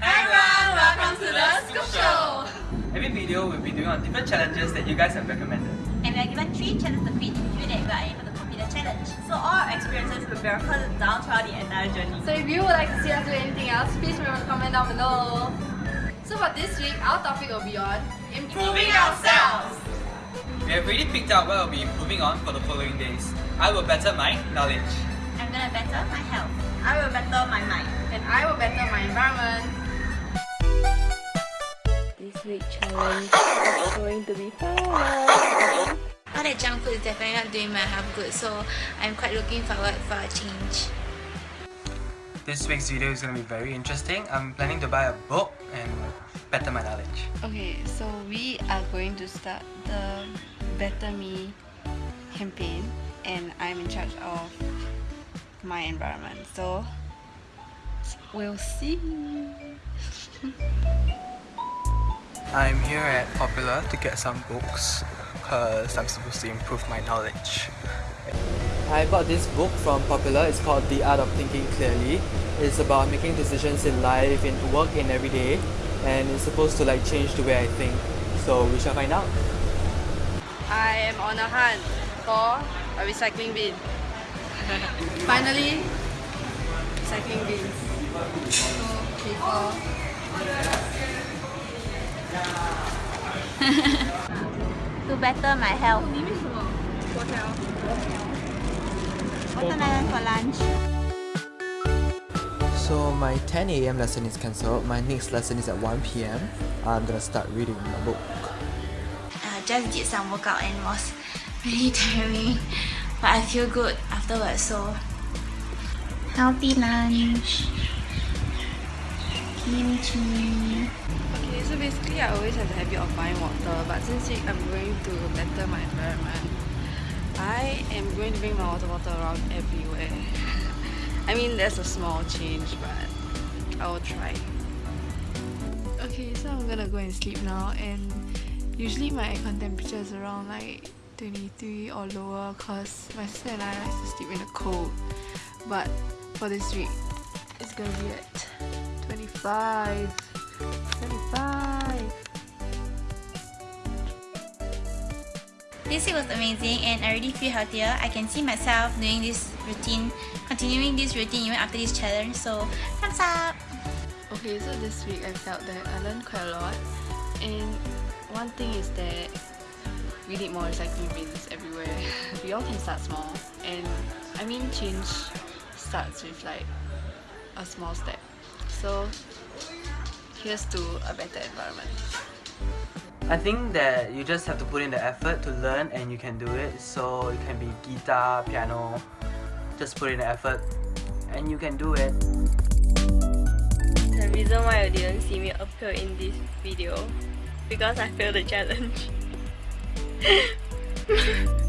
Hi everyone, welcome to the Scoop Show. Every video we'll be doing on different challenges that you guys have recommended. And we are given three challenges to complete to ensure that we are able to complete the challenge. So all our experiences will be recorded down throughout the entire journey. So if you would like to see us do anything else, please remember to comment down below. So for this week, our topic will be on Improving ourselves. We have already picked out what we'll be improving on for the following days. I will better my knowledge. I'm gonna better my health. I will better my mind. and I will better my environment. This week challenge is going to be fun. All that junk food is definitely not doing my health good, so I'm quite looking forward for a change. This week's video is going to be very interesting. I'm planning to buy a book and better my knowledge. Okay, so we are going to start the Better Me campaign and I'm in charge of my environment. So we'll see. I'm here at Popular to get some books because I'm supposed to improve my knowledge. I bought this book from Popular. It's called The Art of Thinking Clearly. It's about making decisions in life, in work, in every day, and it's supposed to like change the way I think. So we shall find out. I am on a hunt for a recycling bin. Finally, recycling bins. So paper. To better my health. Watermelon for lunch. So my 10 a.m. lesson is cancelled. My next lesson is at 1 p.m. I'm gonna start reading my book. I just did some workout and was really tiring, but I feel good afterwards. So healthy lunch, kimchi. Okay, so basically I always have the habit of buying water, but since I'm going to better my environment, I am going to bring my water bottle around everywhere. I mean that's a small change, but I will try. Okay, so I'm gonna go and sleep now and usually my aircon temperature is around like 23 or lower cause my sister and I like to sleep in the cold. But for this week, it's gonna be at 25. 25. This week was amazing and I already feel healthier. I can see myself doing this routine, continuing this routine even after this challenge. So thumbs up! Okay, so this week I felt that I learned quite a lot. And one thing is that we need more recycling bins everywhere. we all can start small. And I mean, change starts with like a small step. So here's to a better environment. I think that you just have to put in the effort to learn and you can do it. So it can be guitar, piano, just put in the effort and you can do it. The reason why you didn't see me appear in this video because I failed the challenge.